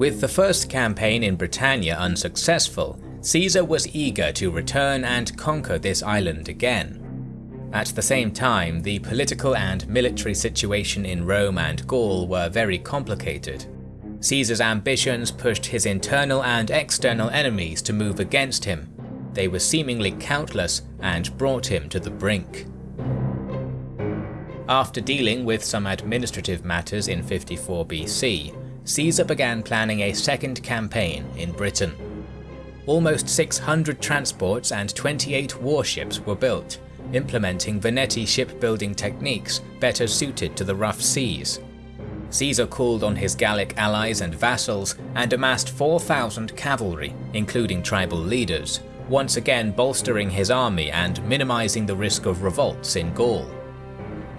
With the first campaign in Britannia unsuccessful, Caesar was eager to return and conquer this island again. At the same time, the political and military situation in Rome and Gaul were very complicated. Caesar's ambitions pushed his internal and external enemies to move against him. They were seemingly countless and brought him to the brink. After dealing with some administrative matters in 54 BC, Caesar began planning a second campaign in Britain. Almost 600 transports and 28 warships were built, implementing Veneti shipbuilding techniques better suited to the rough seas. Caesar called on his Gallic allies and vassals and amassed 4,000 cavalry, including tribal leaders, once again bolstering his army and minimizing the risk of revolts in Gaul.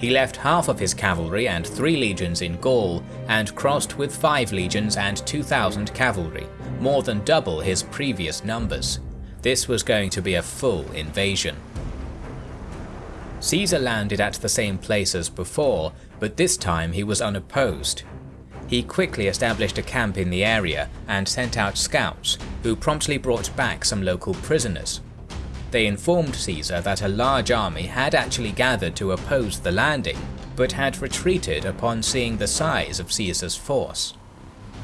He left half of his cavalry and three legions in Gaul and crossed with five legions and 2,000 cavalry, more than double his previous numbers. This was going to be a full invasion. Caesar landed at the same place as before, but this time he was unopposed. He quickly established a camp in the area and sent out scouts, who promptly brought back some local prisoners. They informed Caesar that a large army had actually gathered to oppose the landing, but had retreated upon seeing the size of Caesar's force.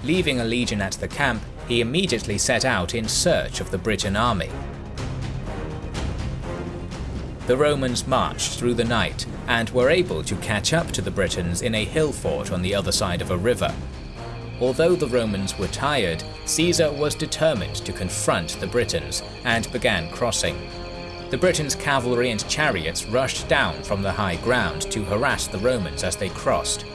Leaving a legion at the camp, he immediately set out in search of the Briton army. The Romans marched through the night and were able to catch up to the Britons in a hill fort on the other side of a river. Although the Romans were tired, Caesar was determined to confront the Britons and began crossing. The Britons' cavalry and chariots rushed down from the high ground to harass the Romans as they crossed.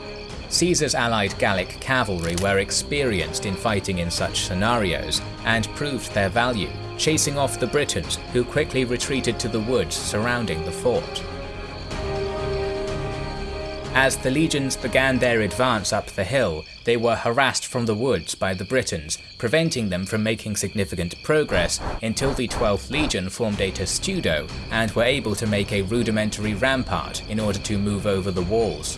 Caesar's allied Gallic cavalry were experienced in fighting in such scenarios and proved their value, chasing off the Britons who quickly retreated to the woods surrounding the fort. As the legions began their advance up the hill, they were harassed from the woods by the Britons, preventing them from making significant progress until the 12th Legion formed a testudo and were able to make a rudimentary rampart in order to move over the walls.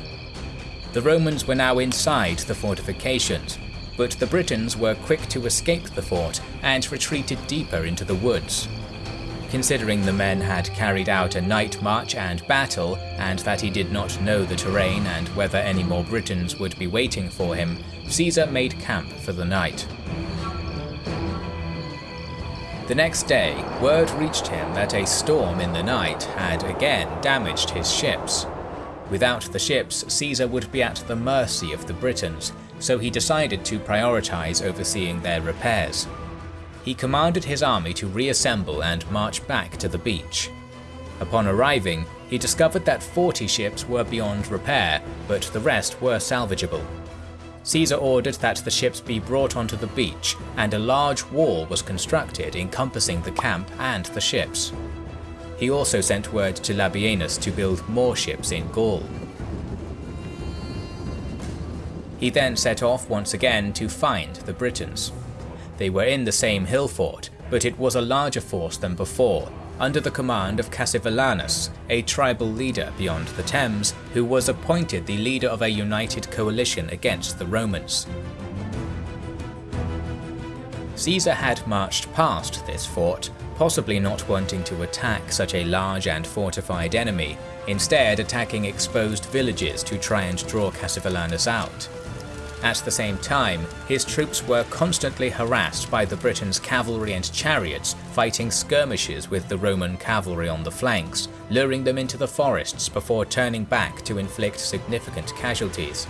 The Romans were now inside the fortifications, but the Britons were quick to escape the fort and retreated deeper into the woods. Considering the men had carried out a night march and battle, and that he did not know the terrain and whether any more Britons would be waiting for him, Caesar made camp for the night. The next day, word reached him that a storm in the night had again damaged his ships. Without the ships, Caesar would be at the mercy of the Britons, so he decided to prioritize overseeing their repairs he commanded his army to reassemble and march back to the beach. Upon arriving, he discovered that 40 ships were beyond repair, but the rest were salvageable. Caesar ordered that the ships be brought onto the beach, and a large wall was constructed encompassing the camp and the ships. He also sent word to Labienus to build more ships in Gaul. He then set off once again to find the Britons. They were in the same hill fort, but it was a larger force than before, under the command of Cassivellaunus, a tribal leader beyond the Thames, who was appointed the leader of a united coalition against the Romans. Caesar had marched past this fort, possibly not wanting to attack such a large and fortified enemy, instead attacking exposed villages to try and draw Cassivellaunus out. At the same time, his troops were constantly harassed by the Britons' cavalry and chariots fighting skirmishes with the Roman cavalry on the flanks, luring them into the forests before turning back to inflict significant casualties.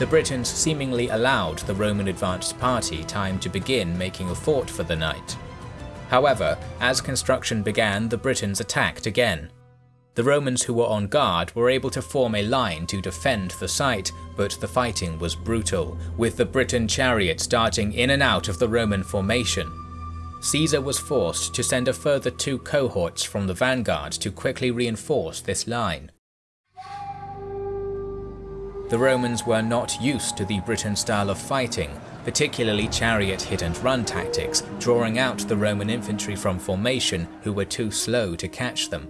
The Britons seemingly allowed the Roman advanced party time to begin making a fort for the night. However, as construction began the Britons attacked again. The Romans who were on guard were able to form a line to defend the site, but the fighting was brutal, with the Briton chariots darting in and out of the Roman formation. Caesar was forced to send a further two cohorts from the vanguard to quickly reinforce this line. The Romans were not used to the Briton style of fighting, particularly chariot hit and run tactics, drawing out the Roman infantry from formation who were too slow to catch them.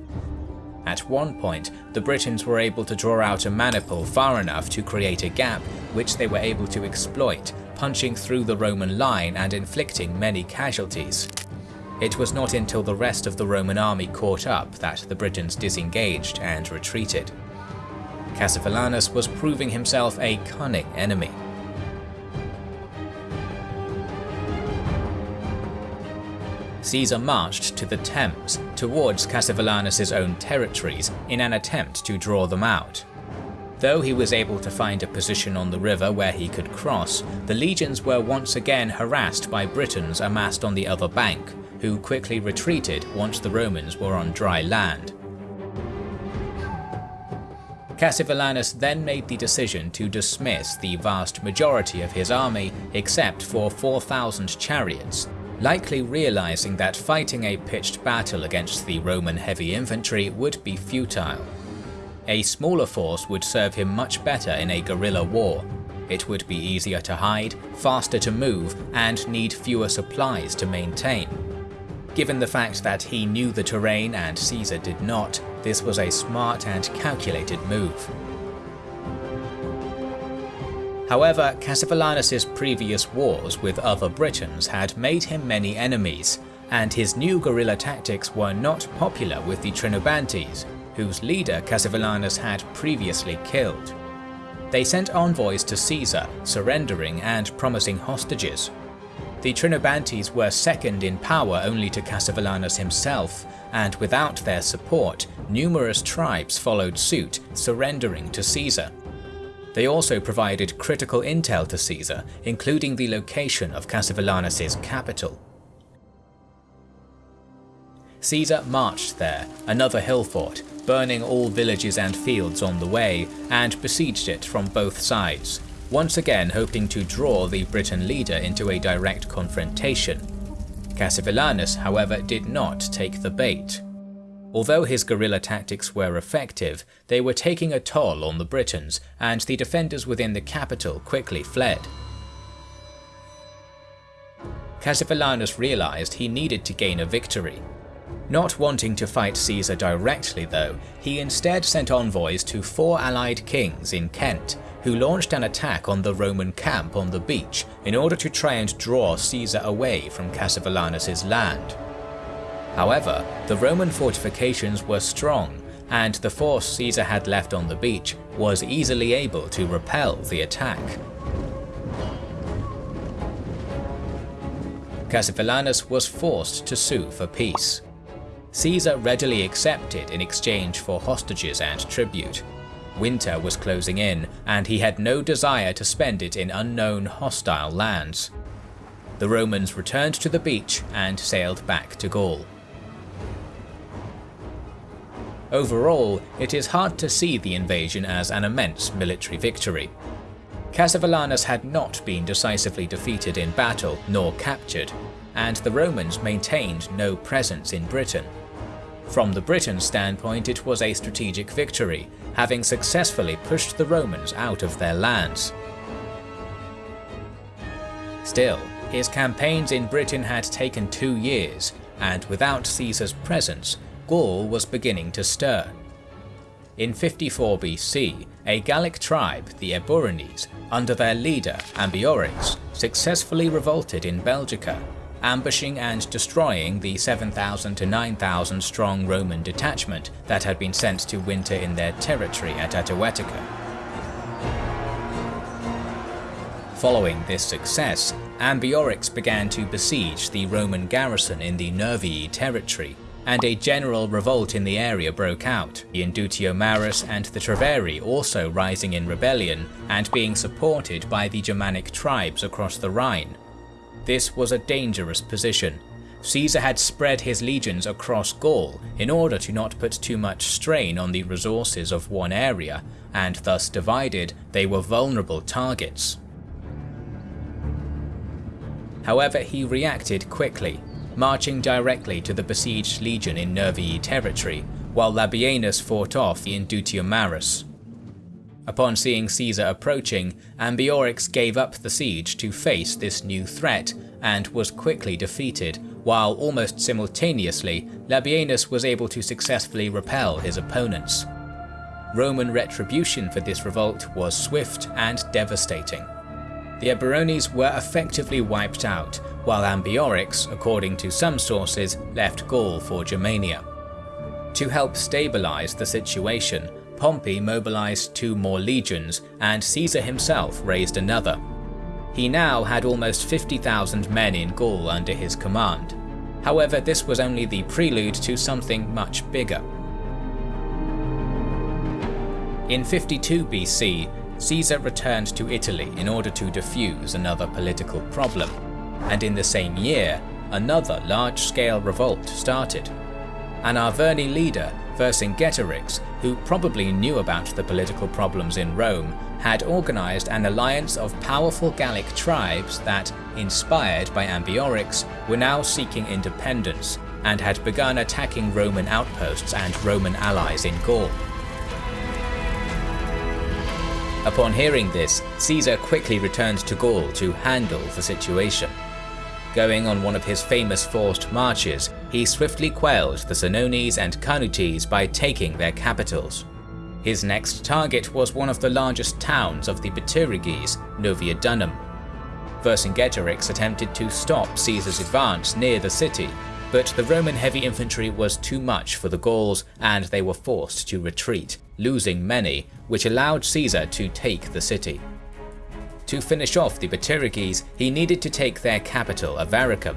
At one point, the Britons were able to draw out a maniple far enough to create a gap which they were able to exploit, punching through the Roman line and inflicting many casualties. It was not until the rest of the Roman army caught up that the Britons disengaged and retreated. Cassivellaunus was proving himself a cunning enemy. Caesar marched to the Thames, towards Cassivellaunus's own territories, in an attempt to draw them out. Though he was able to find a position on the river where he could cross, the legions were once again harassed by Britons amassed on the other bank, who quickly retreated once the Romans were on dry land. Cassivellaunus then made the decision to dismiss the vast majority of his army except for 4,000 chariots, likely realizing that fighting a pitched battle against the Roman heavy infantry would be futile. A smaller force would serve him much better in a guerrilla war. It would be easier to hide, faster to move, and need fewer supplies to maintain. Given the fact that he knew the terrain and Caesar did not, this was a smart and calculated move. However, Cassivellaunus's previous wars with other Britons had made him many enemies, and his new guerrilla tactics were not popular with the Trinobantes, whose leader Cassivellaunus had previously killed. They sent envoys to Caesar, surrendering and promising hostages. The Trinobantes were second in power only to Cassivellaunus himself, and without their support, numerous tribes followed suit, surrendering to Caesar. They also provided critical intel to Caesar, including the location of Cassivellaunus's capital. Caesar marched there, another hill fort, burning all villages and fields on the way, and besieged it from both sides, once again hoping to draw the Briton leader into a direct confrontation. Cassivellaunus, however, did not take the bait. Although his guerrilla tactics were effective, they were taking a toll on the Britons, and the defenders within the capital quickly fled. Cassivellaunus realized he needed to gain a victory. Not wanting to fight Caesar directly though, he instead sent envoys to four allied kings in Kent, who launched an attack on the Roman camp on the beach in order to try and draw Caesar away from Cassivellaunus's land. However, the Roman fortifications were strong, and the force Caesar had left on the beach was easily able to repel the attack. Cassivellaunus was forced to sue for peace. Caesar readily accepted in exchange for hostages and tribute. Winter was closing in, and he had no desire to spend it in unknown hostile lands. The Romans returned to the beach and sailed back to Gaul. Overall, it is hard to see the invasion as an immense military victory. Cassivellaunus had not been decisively defeated in battle nor captured, and the Romans maintained no presence in Britain. From the Briton standpoint it was a strategic victory, having successfully pushed the Romans out of their lands. Still, his campaigns in Britain had taken two years, and without Caesar's presence, Gaul was beginning to stir. In 54 BC, a Gallic tribe, the Eburones, under their leader Ambiorix, successfully revolted in Belgica, ambushing and destroying the 7,000 to 9,000 strong Roman detachment that had been sent to winter in their territory at Atuatuca. Following this success, Ambiorix began to besiege the Roman garrison in the Nervii territory, and a general revolt in the area broke out, the Indutiomarus and the Treveri also rising in rebellion and being supported by the Germanic tribes across the Rhine. This was a dangerous position. Caesar had spread his legions across Gaul in order to not put too much strain on the resources of one area, and thus divided, they were vulnerable targets. However, he reacted quickly, marching directly to the besieged legion in Nervii territory, while Labienus fought off the Indutiomarus. Upon seeing Caesar approaching, Ambiorix gave up the siege to face this new threat and was quickly defeated, while almost simultaneously, Labienus was able to successfully repel his opponents. Roman retribution for this revolt was swift and devastating. The Eburones were effectively wiped out, while Ambiorix, according to some sources, left Gaul for Germania. To help stabilize the situation, Pompey mobilized two more legions, and Caesar himself raised another. He now had almost 50,000 men in Gaul under his command. However, this was only the prelude to something much bigger. In 52 BC, Caesar returned to Italy in order to defuse another political problem, and in the same year, another large-scale revolt started. An Arverni leader, Vercingetorix, who probably knew about the political problems in Rome, had organized an alliance of powerful Gallic tribes that, inspired by Ambiorix, were now seeking independence, and had begun attacking Roman outposts and Roman allies in Gaul. Upon hearing this, Caesar quickly returned to Gaul to handle the situation. Going on one of his famous forced marches, he swiftly quelled the Senones and Carnutes by taking their capitals. His next target was one of the largest towns of the Bituriges, Noviodunum. Vercingetorix attempted to stop Caesar's advance near the city, but the Roman heavy infantry was too much for the Gauls and they were forced to retreat, losing many, which allowed Caesar to take the city. To finish off the Bituriges, he needed to take their capital, Avaricum.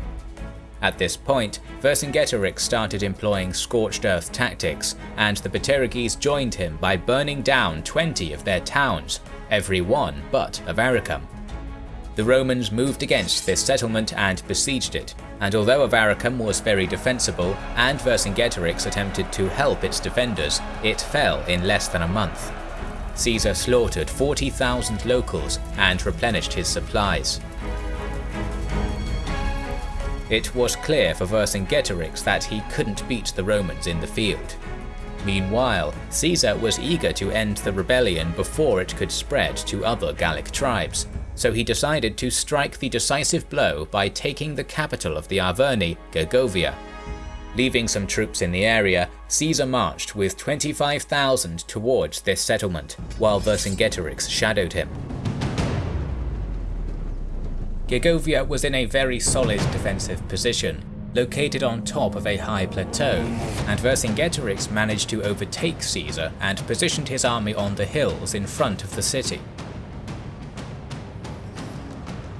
At this point, Vercingetorix started employing scorched earth tactics, and the Bituriges joined him by burning down 20 of their towns, every one but Avaricum. The Romans moved against this settlement and besieged it, and although Avaricum was very defensible and Vercingetorix attempted to help its defenders, it fell in less than a month. Caesar slaughtered 40,000 locals and replenished his supplies. It was clear for Vercingetorix that he couldn't beat the Romans in the field. Meanwhile, Caesar was eager to end the rebellion before it could spread to other Gallic tribes, so he decided to strike the decisive blow by taking the capital of the Arverni, Gergovia. Leaving some troops in the area, Caesar marched with 25,000 towards this settlement, while Vercingetorix shadowed him. Gergovia was in a very solid defensive position, located on top of a high plateau, and Vercingetorix managed to overtake Caesar and positioned his army on the hills in front of the city.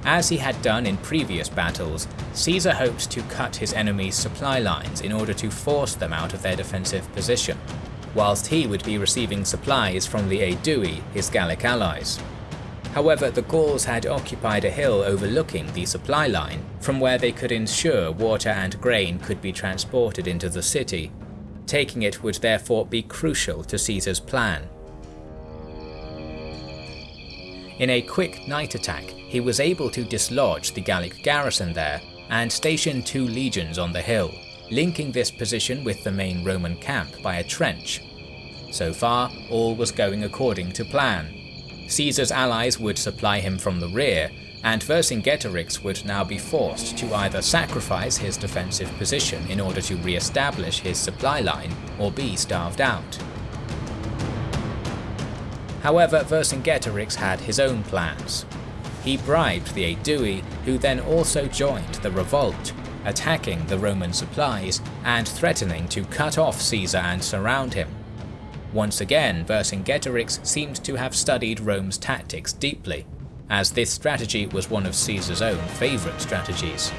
As he had done in previous battles, Caesar hoped to cut his enemy's supply lines in order to force them out of their defensive position, whilst he would be receiving supplies from the Aedui, his Gallic allies. However, the Gauls had occupied a hill overlooking the supply line, from where they could ensure water and grain could be transported into the city. Taking it would therefore be crucial to Caesar's plan. In a quick night attack, he was able to dislodge the Gallic garrison there and station two legions on the hill, linking this position with the main Roman camp by a trench. So far, all was going according to plan. Caesar's allies would supply him from the rear, and Vercingetorix would now be forced to either sacrifice his defensive position in order to re-establish his supply line, or be starved out. However, Vercingetorix had his own plans. He bribed the Aedui, who then also joined the revolt, attacking the Roman supplies and threatening to cut off Caesar and surround him. Once again, Vercingetorix seemed to have studied Rome's tactics deeply, as this strategy was one of Caesar's own favourite strategies.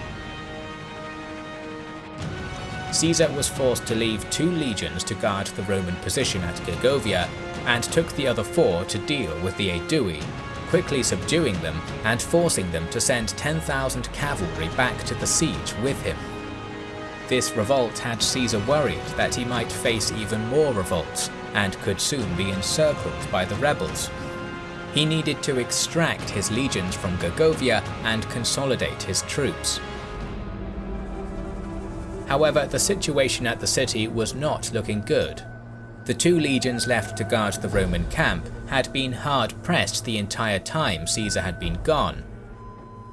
Caesar was forced to leave two legions to guard the Roman position at Gergovia and took the other four to deal with the Aedui, quickly subduing them and forcing them to send 10,000 cavalry back to the siege with him. This revolt had Caesar worried that he might face even more revolts and could soon be encircled by the rebels. He needed to extract his legions from Gergovia and consolidate his troops. However, the situation at the city was not looking good. The two legions left to guard the Roman camp had been hard pressed the entire time Caesar had been gone.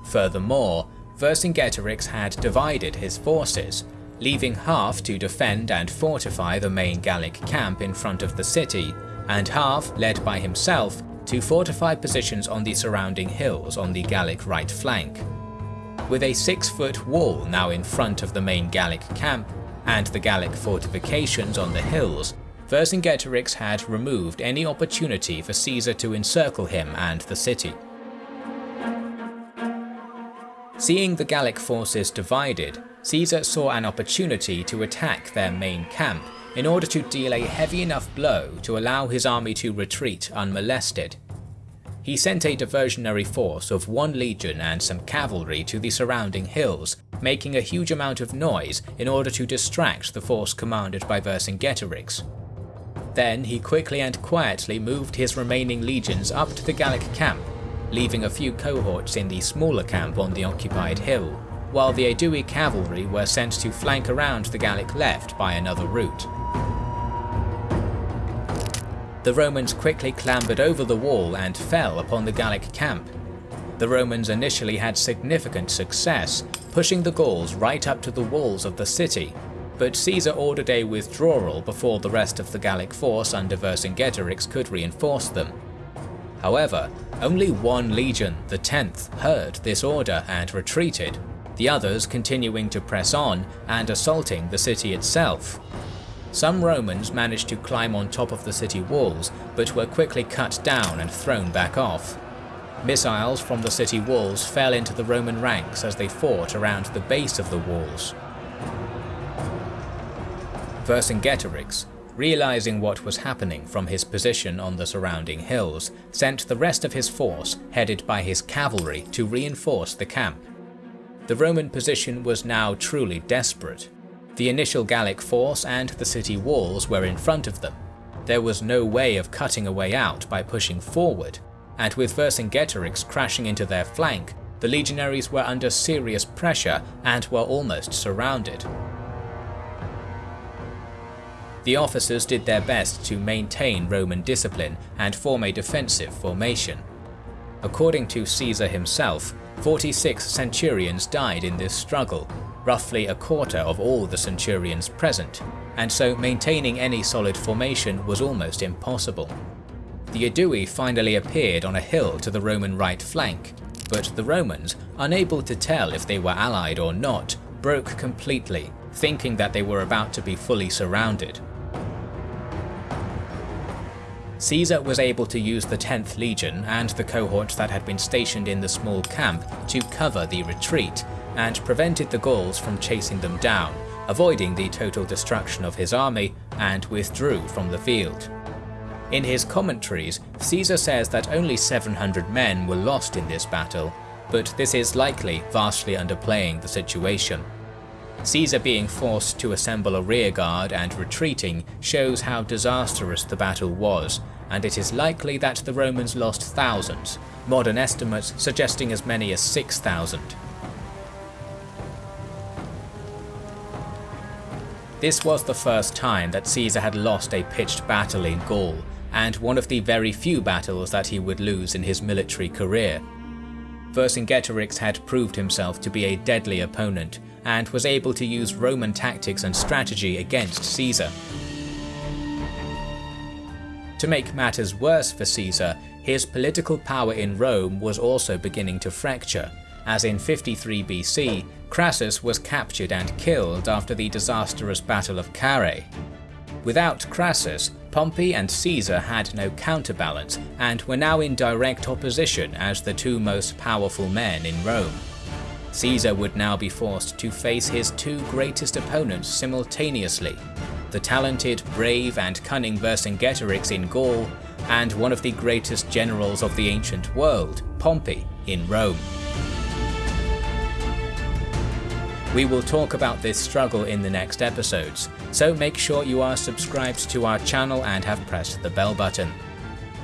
Furthermore, Vercingetorix had divided his forces, leaving half to defend and fortify the main Gallic camp in front of the city, and half, led by himself, to fortify positions on the surrounding hills on the Gallic right flank. With a six-foot wall now in front of the main Gallic camp, and the Gallic fortifications on the hills, Vercingetorix had removed any opportunity for Caesar to encircle him and the city. Seeing the Gallic forces divided, Caesar saw an opportunity to attack their main camp in order to deal a heavy enough blow to allow his army to retreat unmolested. He sent a diversionary force of one legion and some cavalry to the surrounding hills, making a huge amount of noise in order to distract the force commanded by Vercingetorix. Then he quickly and quietly moved his remaining legions up to the Gallic camp leaving a few cohorts in the smaller camp on the occupied hill, while the Aedui cavalry were sent to flank around the Gallic left by another route. The Romans quickly clambered over the wall and fell upon the Gallic camp. The Romans initially had significant success, pushing the Gauls right up to the walls of the city, but Caesar ordered a withdrawal before the rest of the Gallic force under Vercingetorix could reinforce them. However, only one legion, the 10th, heard this order and retreated, the others continuing to press on and assaulting the city itself. Some Romans managed to climb on top of the city walls, but were quickly cut down and thrown back off. Missiles from the city walls fell into the Roman ranks as they fought around the base of the walls. Vercingetorix, realizing what was happening from his position on the surrounding hills, sent the rest of his force, headed by his cavalry, to reinforce the camp. The Roman position was now truly desperate. The initial Gallic force and the city walls were in front of them. There was no way of cutting a way out by pushing forward, and with Vercingetorix crashing into their flank, the legionaries were under serious pressure and were almost surrounded the officers did their best to maintain Roman discipline and form a defensive formation. According to Caesar himself, 46 centurions died in this struggle, roughly a quarter of all the centurions present, and so maintaining any solid formation was almost impossible. The Aedui finally appeared on a hill to the Roman right flank, but the Romans, unable to tell if they were allied or not, broke completely, thinking that they were about to be fully surrounded. Caesar was able to use the 10th Legion and the cohorts that had been stationed in the small camp to cover the retreat, and prevented the Gauls from chasing them down, avoiding the total destruction of his army, and withdrew from the field. In his commentaries, Caesar says that only 700 men were lost in this battle, but this is likely vastly underplaying the situation. Caesar being forced to assemble a rearguard and retreating shows how disastrous the battle was, and it is likely that the Romans lost thousands, modern estimates suggesting as many as 6,000. This was the first time that Caesar had lost a pitched battle in Gaul, and one of the very few battles that he would lose in his military career. Vercingetorix had proved himself to be a deadly opponent, and was able to use Roman tactics and strategy against Caesar. To make matters worse for Caesar, his political power in Rome was also beginning to fracture, as in 53 BC, Crassus was captured and killed after the disastrous Battle of Carrhae. Without Crassus, Pompey and Caesar had no counterbalance and were now in direct opposition as the two most powerful men in Rome. Caesar would now be forced to face his two greatest opponents simultaneously, the talented, brave and cunning Vercingetorix in Gaul, and one of the greatest generals of the ancient world, Pompey, in Rome. We will talk about this struggle in the next episodes, so make sure you are subscribed to our channel and have pressed the bell button.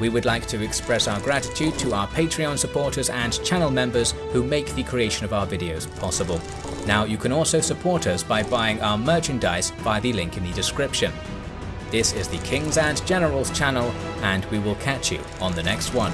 We would like to express our gratitude to our Patreon supporters and channel members who make the creation of our videos possible. Now you can also support us by buying our merchandise via the link in the description. This is the Kings and Generals channel and we will catch you on the next one.